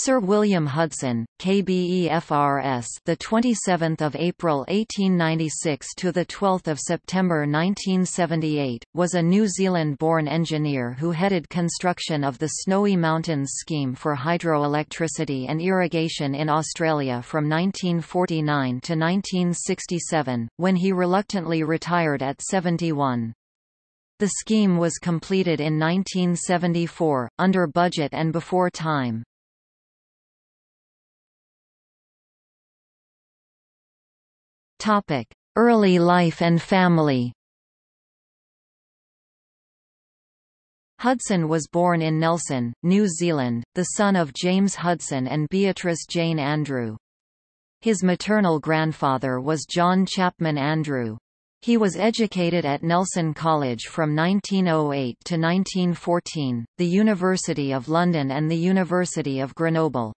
Sir William Hudson, KBEFRS, the 27th of April 1896 to the 12th of September 1978, was a New Zealand-born engineer who headed construction of the Snowy Mountains scheme for hydroelectricity and irrigation in Australia from 1949 to 1967, when he reluctantly retired at 71. The scheme was completed in 1974, under budget and before time. Topic: Early life and family. Hudson was born in Nelson, New Zealand, the son of James Hudson and Beatrice Jane Andrew. His maternal grandfather was John Chapman Andrew. He was educated at Nelson College from 1908 to 1914, the University of London and the University of Grenoble.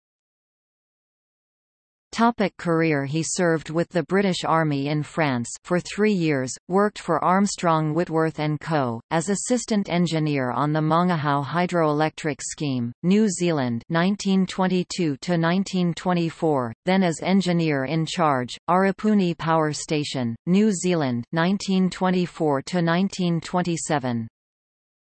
Topic career He served with the British Army in France for three years, worked for Armstrong Whitworth & Co., as assistant engineer on the Mangahao hydroelectric scheme, New Zealand 1922–1924, then as engineer in charge, Arapuni Power Station, New Zealand 1924–1927.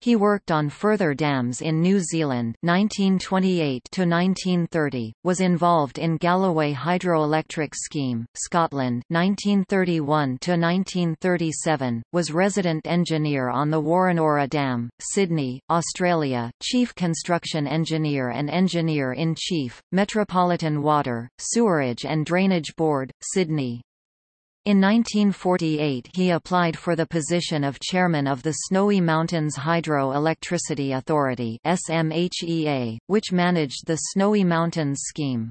He worked on further dams in New Zealand 1928 to 1930, was involved in Galloway hydroelectric scheme, Scotland 1931 to 1937, was resident engineer on the Woronora Dam, Sydney, Australia, chief construction engineer and engineer-in-chief, Metropolitan Water, Sewerage and Drainage Board, Sydney. In 1948 he applied for the position of chairman of the Snowy Mountains Hydro Electricity Authority SMHEA, which managed the Snowy Mountains scheme.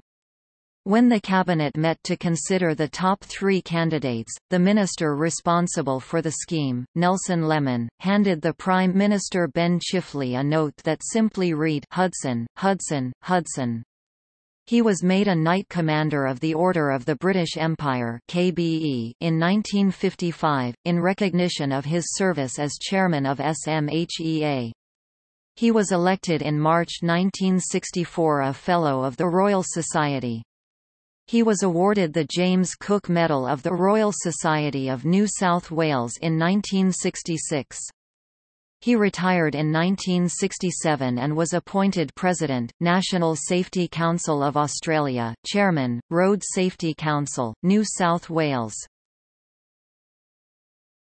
When the cabinet met to consider the top three candidates, the minister responsible for the scheme, Nelson Lemmon, handed the Prime Minister Ben Chifley a note that simply read Hudson, Hudson, Hudson. He was made a Knight Commander of the Order of the British Empire KBE in 1955, in recognition of his service as chairman of SMHEA. He was elected in March 1964 a Fellow of the Royal Society. He was awarded the James Cook Medal of the Royal Society of New South Wales in 1966. He retired in 1967 and was appointed President, National Safety Council of Australia, Chairman, Road Safety Council, New South Wales.